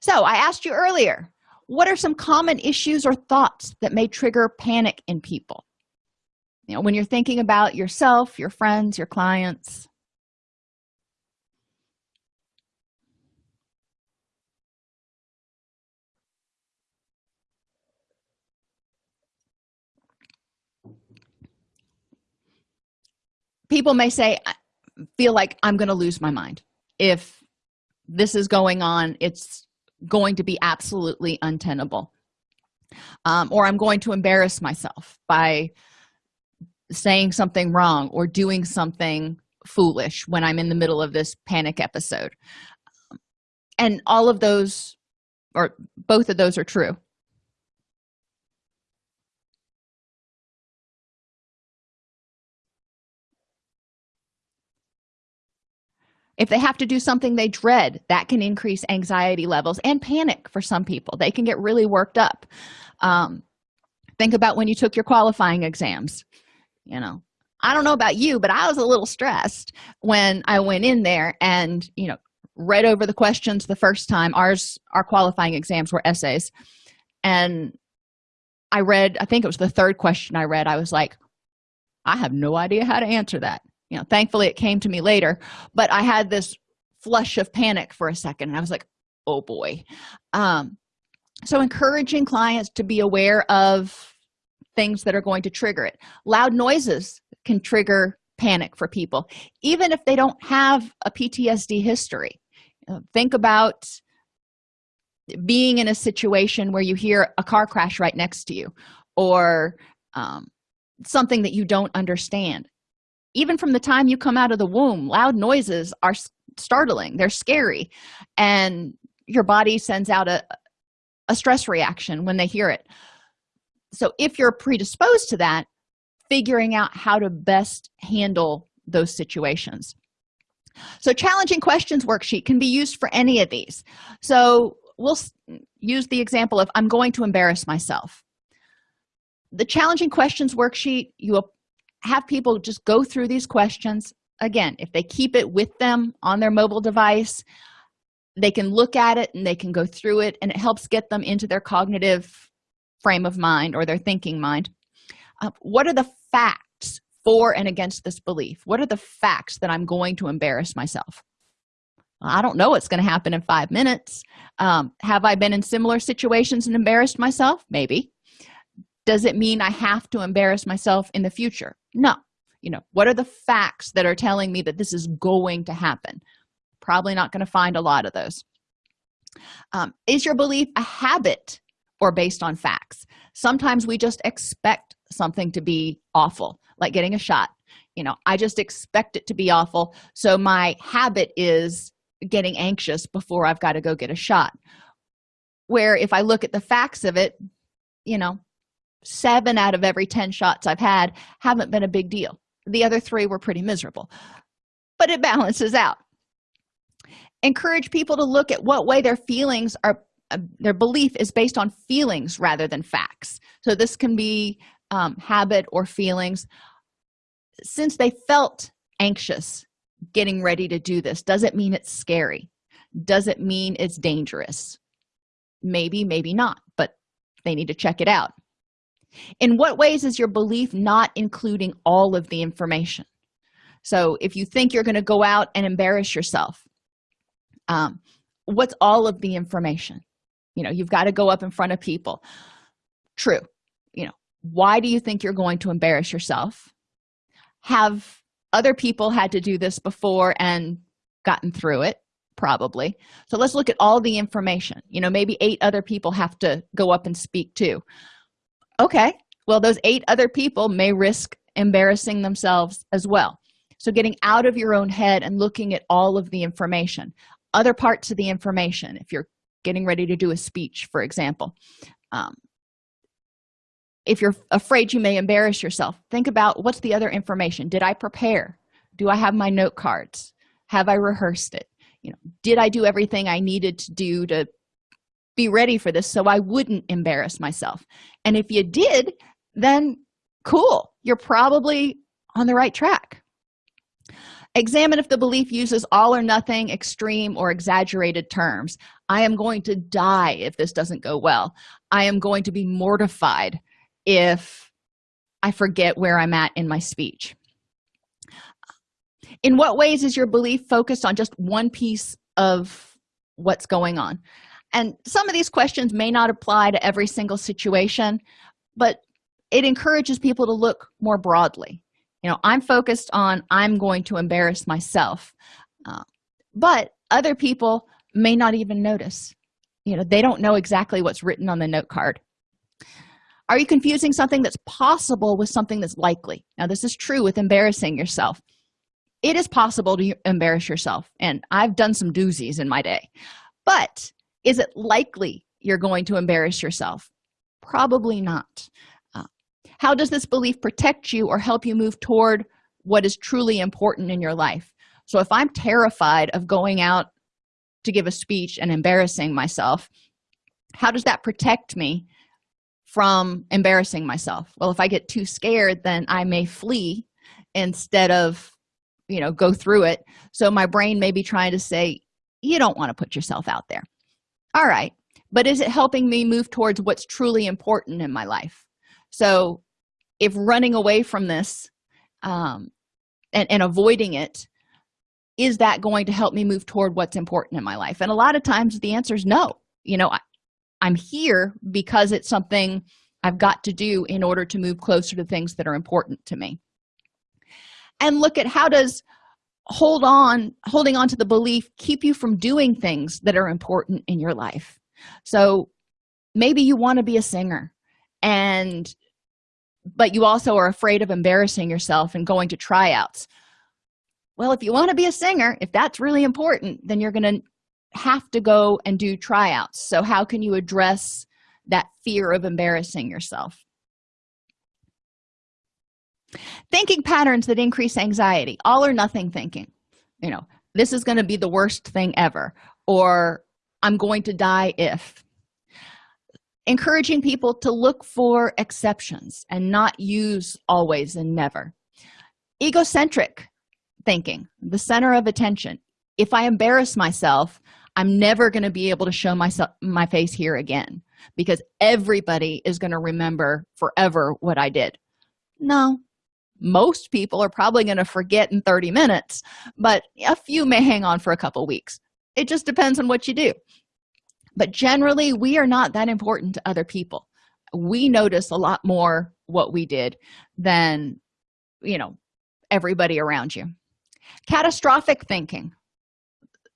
So i asked you earlier what are some common issues or thoughts that may trigger panic in people? You know when you're thinking about yourself your friends your clients people may say feel like i'm going to lose my mind. If this is going on it's going to be absolutely untenable. Um, or i'm going to embarrass myself by saying something wrong or doing something foolish when i'm in the middle of this panic episode. And all of those or both of those are true if they have to do something they dread that can increase anxiety levels and panic for some people. They can get really worked up. Um, think about when you took your qualifying exams you know. I don't know about you but i was a little stressed when i went in there and you know read over the questions the first time. Ours our qualifying exams were essays. And i read i think it was the third question i read i was like i have no idea how to answer that you know thankfully it came to me later but i had this flush of panic for a second and i was like oh boy. Um so encouraging clients to be aware of things that are going to trigger it. Loud noises can trigger panic for people even if they don't have a ptsd history. Think about being in a situation where you hear a car crash right next to you or um, something that you don't understand even from the time you come out of the womb loud noises are startling. They're scary. And your body sends out a, a stress reaction when they hear it. So if you're predisposed to that figuring out how to best handle those situations. So challenging questions worksheet can be used for any of these. So we'll use the example of i'm going to embarrass myself. The challenging questions worksheet you have people just go through these questions. Again if they keep it with them on their mobile device they can look at it and they can go through it and it helps get them into their cognitive frame of mind or their thinking mind. Uh, what are the facts for and against this belief? What are the facts that i'm going to embarrass myself? I don't know what's going to happen in five minutes. Um, have i been in similar situations and embarrassed myself? Maybe. Does it mean i have to embarrass myself in the future no. You know what are the facts that are telling me that this is going to happen? Probably not going to find a lot of those. Um, is your belief a habit or based on facts? Sometimes we just expect something to be awful like getting a shot. You know i just expect it to be awful so my habit is getting anxious before i've got to go get a shot. Where if i look at the facts of it you know seven out of every 10 shots i've had haven't been a big deal. The other three were pretty miserable. But it balances out. Encourage people to look at what way their feelings are uh, their belief is based on feelings rather than facts. So this can be um, habit or feelings. Since they felt anxious getting ready to do this does it mean it's scary? Does it mean it's dangerous? Maybe maybe not but they need to check it out in what ways is your belief not including all of the information? So if you think you're going to go out and embarrass yourself um, what's all of the information? You know you've got to go up in front of people. True you know why do you think you're going to embarrass yourself? Have other people had to do this before and gotten through it? Probably. So let's look at all the information. You know maybe eight other people have to go up and speak too okay. Well those eight other people may risk embarrassing themselves as well. So getting out of your own head and looking at all of the information other parts of the information if you're getting ready to do a speech for example um, if you're afraid you may embarrass yourself think about what's the other information? Did i prepare? Do i have my note cards? Have i rehearsed it? You know did i do everything i needed to do to be ready for this so i wouldn't embarrass myself. And if you did then cool. You're probably on the right track. Examine if the belief uses all or nothing extreme or exaggerated terms. I am going to die if this doesn't go well. I am going to be mortified if i forget where i'm at in my speech. In what ways is your belief focused on just one piece of what's going on and some of these questions may not apply to every single situation but it encourages people to look more broadly. You know i'm focused on i'm going to embarrass myself uh, but other people may not even notice. You know they don't know exactly what's written on the note card. Are you confusing something that's possible with something that's likely? Now this is true with embarrassing yourself. It is possible to embarrass yourself and i've done some doozies in my day. But is it likely you're going to embarrass yourself? Probably not. Uh, how does this belief protect you or help you move toward what is truly important in your life? So if i'm terrified of going out to give a speech and embarrassing myself how does that protect me from embarrassing myself? Well if i get too scared then i may flee instead of you know go through it. So my brain may be trying to say you don't want to put yourself out there all right but is it helping me move towards what's truly important in my life? So if running away from this um, and, and avoiding it is that going to help me move toward what's important in my life? And a lot of times the answer is no. You know I, i'm here because it's something i've got to do in order to move closer to things that are important to me. And look at how does hold on holding on to the belief keep you from doing things that are important in your life. So maybe you want to be a singer and but you also are afraid of embarrassing yourself and going to tryouts. Well if you want to be a singer if that's really important then you're going to have to go and do tryouts. So how can you address that fear of embarrassing yourself thinking patterns that increase anxiety all or nothing thinking. You know this is going to be the worst thing ever or i'm going to die if. Encouraging people to look for exceptions and not use always and never. Egocentric thinking the center of attention. If i embarrass myself i'm never going to be able to show myself my face here again because everybody is going to remember forever what i did. No most people are probably going to forget in 30 minutes but a few may hang on for a couple weeks. It just depends on what you do. But generally we are not that important to other people. We notice a lot more what we did than you know everybody around you. Catastrophic thinking.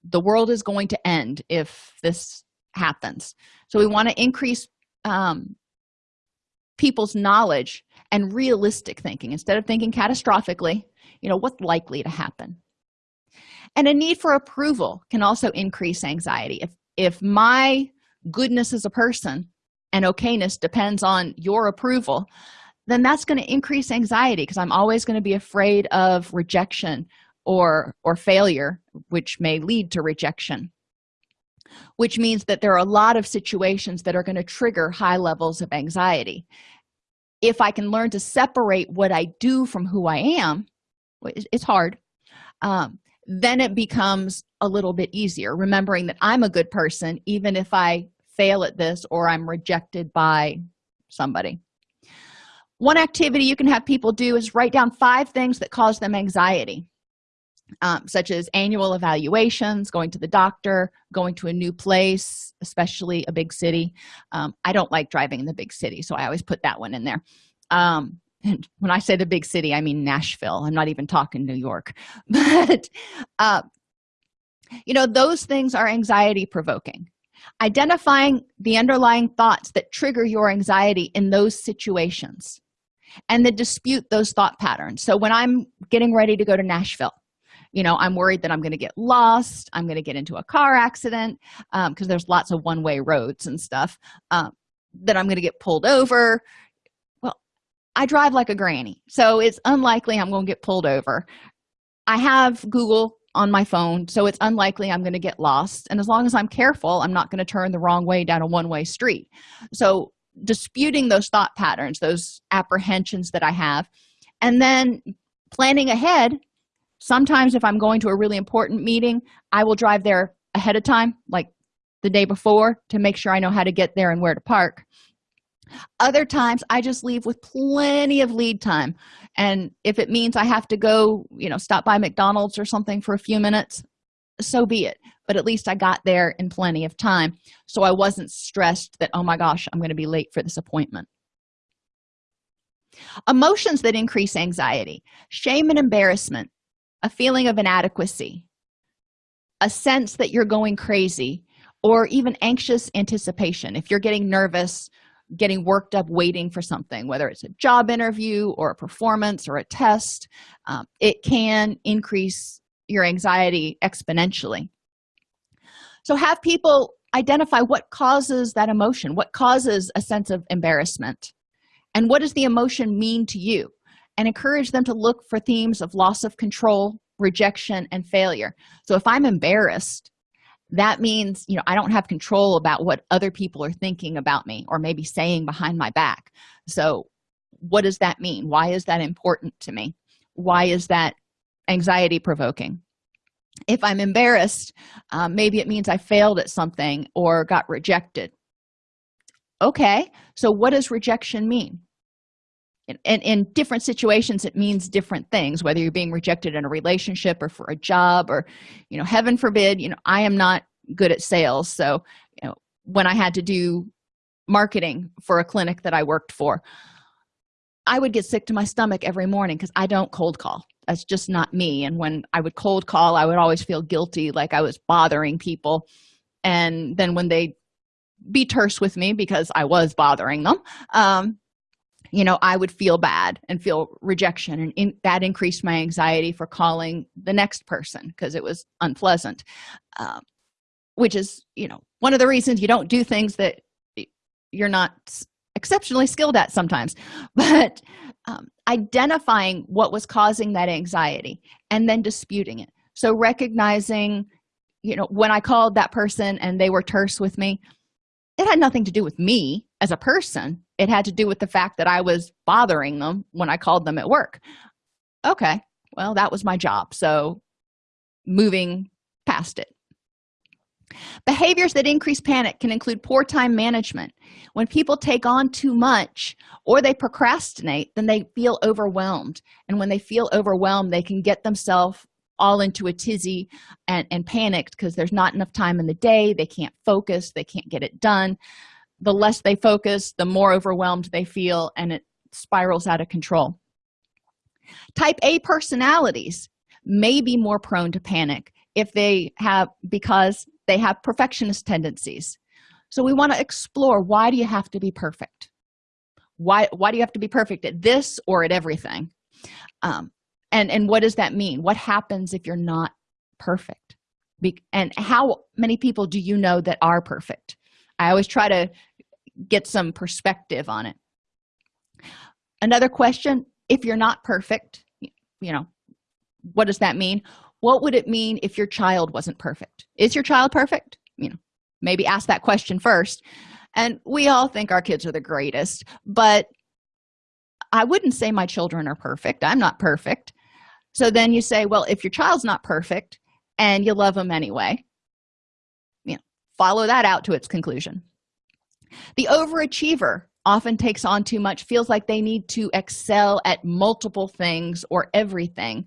The world is going to end if this happens. So we want to increase um, people's knowledge and realistic thinking instead of thinking catastrophically you know what's likely to happen. And a need for approval can also increase anxiety. If if my goodness as a person and okayness depends on your approval then that's going to increase anxiety because i'm always going to be afraid of rejection or or failure which may lead to rejection which means that there are a lot of situations that are going to trigger high levels of anxiety. If i can learn to separate what i do from who i am it's hard um, then it becomes a little bit easier remembering that i'm a good person even if i fail at this or i'm rejected by somebody. One activity you can have people do is write down five things that cause them anxiety um, such as annual evaluations going to the doctor going to a new place especially a big city. Um, i don't like driving in the big city so i always put that one in there. Um, and when i say the big city i mean nashville. I'm not even talking new york. But uh, you know those things are anxiety provoking. Identifying the underlying thoughts that trigger your anxiety in those situations and then dispute those thought patterns. So when i'm getting ready to go to nashville you know i'm worried that i'm going to get lost i'm going to get into a car accident because um, there's lots of one-way roads and stuff um, that i'm going to get pulled over. Well i drive like a granny so it's unlikely i'm going to get pulled over. I have google on my phone so it's unlikely i'm going to get lost and as long as i'm careful i'm not going to turn the wrong way down a one-way street. So disputing those thought patterns those apprehensions that i have and then planning ahead sometimes if i'm going to a really important meeting i will drive there ahead of time like the day before to make sure i know how to get there and where to park. Other times i just leave with plenty of lead time. And if it means i have to go you know stop by mcdonald's or something for a few minutes so be it. But at least i got there in plenty of time. So i wasn't stressed that oh my gosh i'm going to be late for this appointment. Emotions that increase anxiety. Shame and embarrassment a feeling of inadequacy a sense that you're going crazy or even anxious anticipation. If you're getting nervous getting worked up waiting for something whether it's a job interview or a performance or a test um, it can increase your anxiety exponentially. So have people identify what causes that emotion what causes a sense of embarrassment and what does the emotion mean to you and encourage them to look for themes of loss of control rejection and failure. So if i'm embarrassed that means you know i don't have control about what other people are thinking about me or maybe saying behind my back. So what does that mean? Why is that important to me? Why is that anxiety provoking? If i'm embarrassed um, maybe it means i failed at something or got rejected. Okay so what does rejection mean and in different situations it means different things whether you're being rejected in a relationship or for a job or you know heaven forbid you know i am not good at sales. So you know when i had to do marketing for a clinic that i worked for i would get sick to my stomach every morning because i don't cold call. That's just not me. And when i would cold call i would always feel guilty like i was bothering people. And then when they be terse with me because i was bothering them um, you know i would feel bad and feel rejection and in, that increased my anxiety for calling the next person because it was unpleasant um, which is you know one of the reasons you don't do things that you're not exceptionally skilled at sometimes. But um, identifying what was causing that anxiety and then disputing it. So recognizing you know when i called that person and they were terse with me it had nothing to do with me as a person it had to do with the fact that i was bothering them when i called them at work. Okay well that was my job so moving past it. Behaviors that increase panic can include poor time management. When people take on too much or they procrastinate then they feel overwhelmed. And when they feel overwhelmed they can get themselves all into a tizzy and, and panicked because there's not enough time in the day they can't focus they can't get it done the less they focus the more overwhelmed they feel and it spirals out of control. Type a personalities may be more prone to panic if they have because they have perfectionist tendencies. So we want to explore why do you have to be perfect? Why why do you have to be perfect at this or at everything? Um, and and what does that mean? What happens if you're not perfect? Be and how many people do you know that are perfect? I always try to get some perspective on it. Another question if you're not perfect you know what does that mean? What would it mean if your child wasn't perfect? Is your child perfect? You know maybe ask that question first. And we all think our kids are the greatest but i wouldn't say my children are perfect. I'm not perfect. So then you say well if your child's not perfect and you love them anyway you know follow that out to its conclusion the overachiever often takes on too much feels like they need to excel at multiple things or everything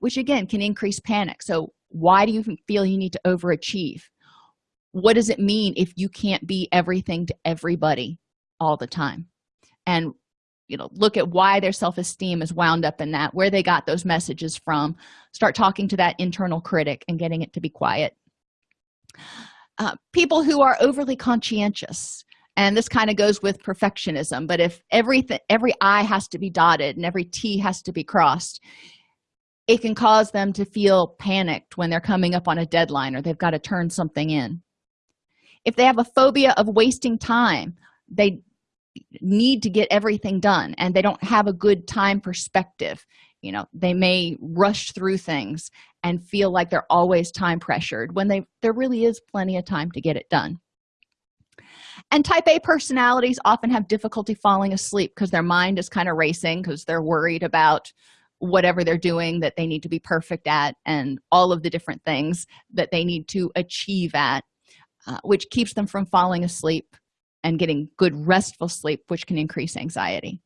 which again can increase panic. So why do you feel you need to overachieve? What does it mean if you can't be everything to everybody all the time? And you know look at why their self-esteem is wound up in that where they got those messages from. Start talking to that internal critic and getting it to be quiet. Uh, people who are overly conscientious and this kind of goes with perfectionism but if everything every i has to be dotted and every t has to be crossed it can cause them to feel panicked when they're coming up on a deadline or they've got to turn something in. If they have a phobia of wasting time they need to get everything done and they don't have a good time perspective. You know they may rush through things and feel like they're always time pressured when they there really is plenty of time to get it done and type a personalities often have difficulty falling asleep because their mind is kind of racing because they're worried about whatever they're doing that they need to be perfect at and all of the different things that they need to achieve at uh, which keeps them from falling asleep and getting good restful sleep which can increase anxiety.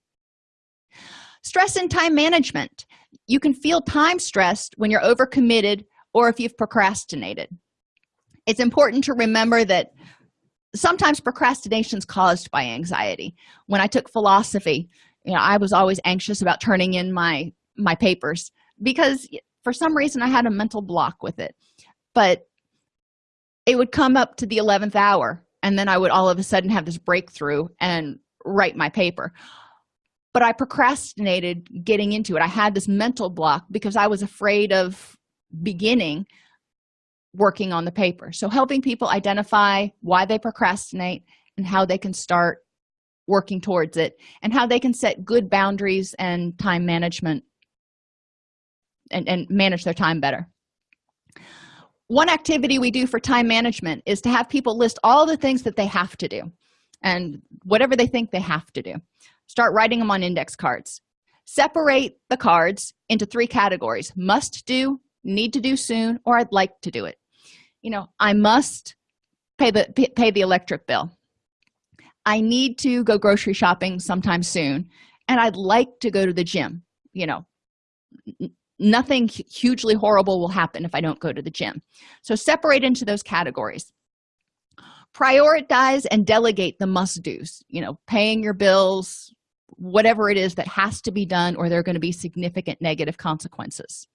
Stress and time management. You can feel time stressed when you're overcommitted or if you've procrastinated. It's important to remember that sometimes procrastination is caused by anxiety. When i took philosophy you know i was always anxious about turning in my my papers because for some reason i had a mental block with it. But it would come up to the 11th hour and then i would all of a sudden have this breakthrough and write my paper. But i procrastinated getting into it. I had this mental block because i was afraid of beginning working on the paper. So helping people identify why they procrastinate and how they can start working towards it and how they can set good boundaries and time management and, and manage their time better. One activity we do for time management is to have people list all the things that they have to do and whatever they think they have to do. Start writing them on index cards. Separate the cards into three categories must do need to do soon or i'd like to do it you know i must pay the pay the electric bill. I need to go grocery shopping sometime soon and i'd like to go to the gym you know. Nothing hugely horrible will happen if i don't go to the gym. So separate into those categories. Prioritize and delegate the must do's you know paying your bills whatever it is that has to be done or there are going to be significant negative consequences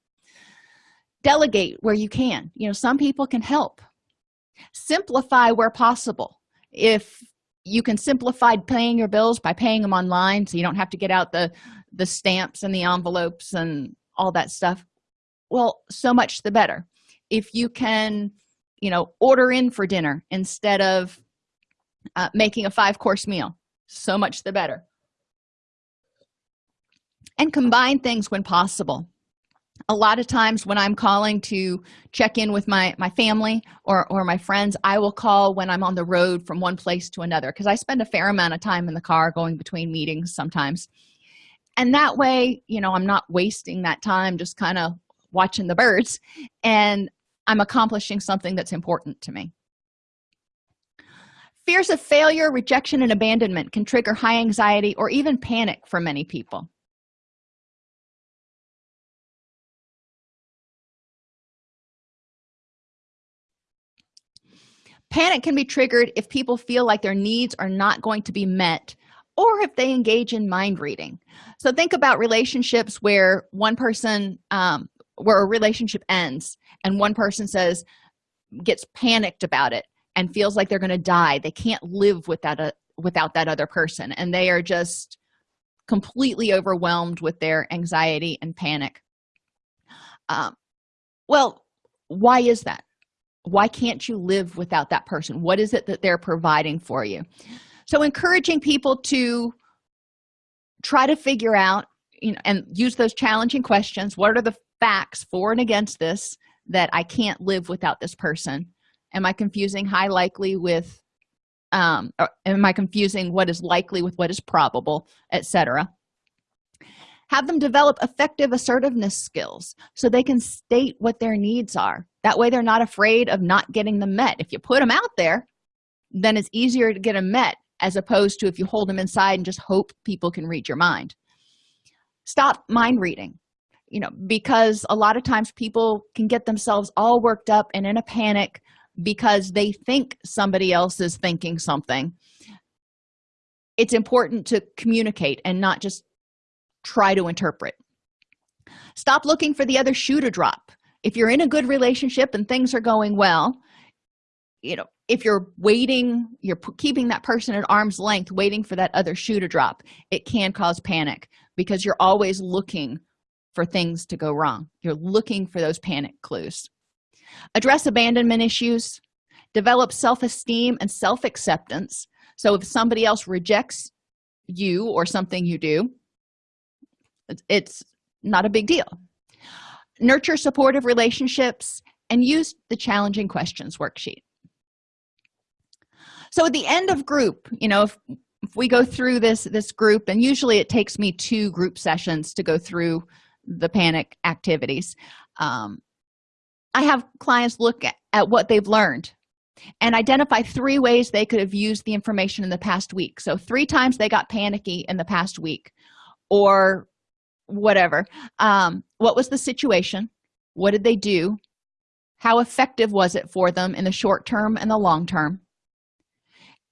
delegate where you can. You know some people can help simplify where possible. If you can simplify paying your bills by paying them online so you don't have to get out the the stamps and the envelopes and all that stuff well so much the better. If you can you know order in for dinner instead of uh, making a five course meal so much the better. And combine things when possible a lot of times when i'm calling to check in with my my family or or my friends i will call when i'm on the road from one place to another because i spend a fair amount of time in the car going between meetings sometimes. And that way you know i'm not wasting that time just kind of watching the birds and i'm accomplishing something that's important to me. Fears of failure rejection and abandonment can trigger high anxiety or even panic for many people panic can be triggered if people feel like their needs are not going to be met or if they engage in mind reading. So think about relationships where one person um, where a relationship ends and one person says gets panicked about it and feels like they're going to die. They can't live without a without that other person and they are just completely overwhelmed with their anxiety and panic. Um, well why is that why can't you live without that person? What is it that they're providing for you? So encouraging people to try to figure out you know and use those challenging questions. What are the facts for and against this that i can't live without this person? Am i confusing high likely with um am i confusing what is likely with what is probable etc have them develop effective assertiveness skills so they can state what their needs are. That way they're not afraid of not getting them met. If you put them out there then it's easier to get them met as opposed to if you hold them inside and just hope people can read your mind. Stop mind reading you know because a lot of times people can get themselves all worked up and in a panic because they think somebody else is thinking something. It's important to communicate and not just try to interpret. Stop looking for the other shoe to drop. If you're in a good relationship and things are going well you know if you're waiting you're keeping that person at arm's length waiting for that other shoe to drop it can cause panic because you're always looking for things to go wrong. You're looking for those panic clues. Address abandonment issues. Develop self-esteem and self-acceptance. So if somebody else rejects you or something you do it's not a big deal. Nurture supportive relationships and use the challenging questions worksheet. So at the end of group you know if, if we go through this this group and usually it takes me two group sessions to go through the panic activities um, i have clients look at, at what they've learned and identify three ways they could have used the information in the past week. So three times they got panicky in the past week or whatever. Um, what was the situation? What did they do? How effective was it for them in the short term and the long term?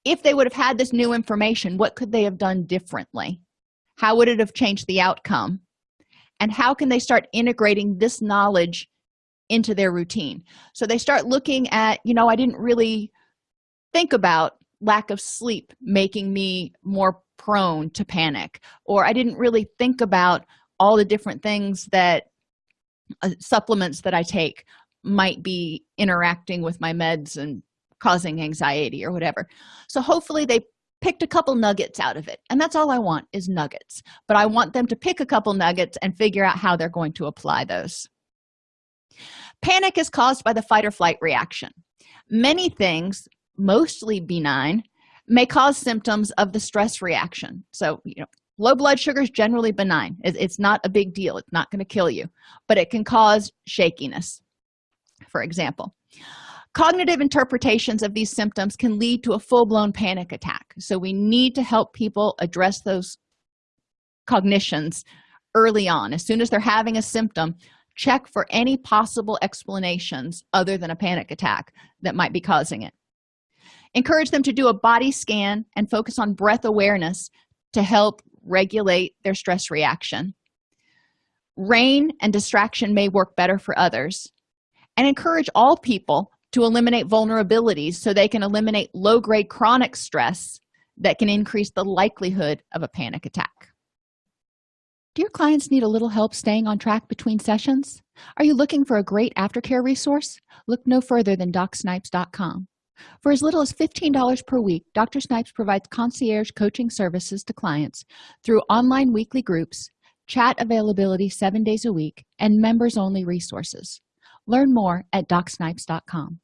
If they would have had this new information what could they have done differently? How would it have changed the outcome? And how can they start integrating this knowledge into their routine? So they start looking at you know i didn't really think about lack of sleep making me more prone to panic or i didn't really think about all the different things that uh, supplements that i take might be interacting with my meds and causing anxiety or whatever. So hopefully they picked a couple nuggets out of it. And that's all i want is nuggets. But i want them to pick a couple nuggets and figure out how they're going to apply those. Panic is caused by the fight or flight reaction. Many things mostly benign may cause symptoms of the stress reaction. So you know low blood sugar is generally benign. It's not a big deal. It's not going to kill you but it can cause shakiness for example. Cognitive interpretations of these symptoms can lead to a full-blown panic attack. So we need to help people address those cognitions early on. As soon as they're having a symptom check for any possible explanations other than a panic attack that might be causing it. Encourage them to do a body scan and focus on breath awareness to help regulate their stress reaction. Rain and distraction may work better for others and encourage all people to eliminate vulnerabilities so they can eliminate low-grade chronic stress that can increase the likelihood of a panic attack. Do your clients need a little help staying on track between sessions? Are you looking for a great aftercare resource? Look no further than docsnipes.com for as little as $15 per week dr snipes provides concierge coaching services to clients through online weekly groups chat availability seven days a week and members only resources. Learn more at docsnipes.com